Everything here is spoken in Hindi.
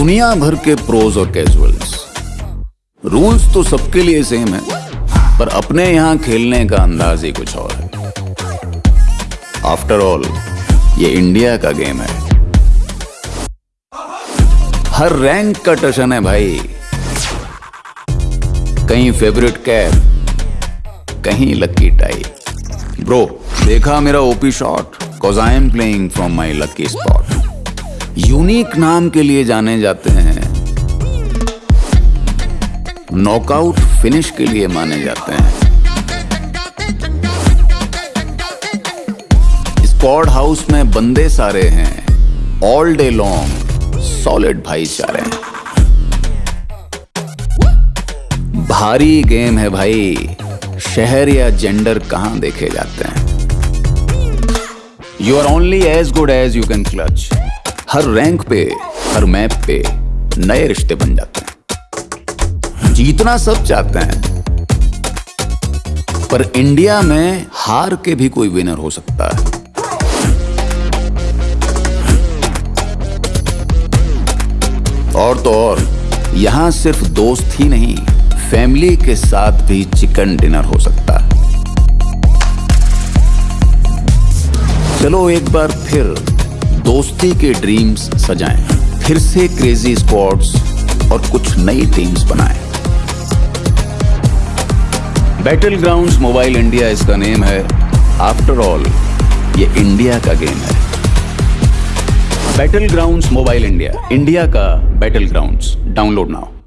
दुनिया भर के प्रोज और कैजुअल्स रूल्स तो सबके लिए सेम है, पर अपने यहाँ खेलने का अंदाज ही कुछ और है। आफ्टर ऑल ये इंडिया का गेम है। हर रैंक का टशन है भाई। कहीं फेवरेट कैप कहीं लक्की टाई ब्रो देखा मेरा OP shot cause I am playing from my lucky spot unique नाम के लिए जाने जाते हैं। नॉकआउट फिनिश के लिए माने जाते हैं। स्क्वाड हाउस में बंदे सारे हैं। ऑल डे लॉन्ग सॉलिड भाईचारे। भारी गेम है भाई। शहर या जेंडर कहाँ देखे जाते हैं? You are only as good as you can clutch her rank पे, हर मैप पे नए रिश्ते बन जाते हैं। जीतना सब चाहते हैं, पर इंडिया में हार के भी कोई विनर हो सकता है। और तो और, यहाँ सिर्फ़ दोस्त ही नहीं फैमिली के साथ भी चिकन डिनर हो सकता है। चलो एक बार फिर दोस्ती के ड्रीम्स सजाएँ, फिर से क्रेजी स्क्वाड्स और कुछ नई टीम्स बनाएँ। बैटल ग्राउंड मोबाइल इंडिया इसका नेम है। आफ्टर ऑल ये इंडिया का गेम है। Battle ground mobile India India का बैटल ग्राउंड डाउनलोड नाउ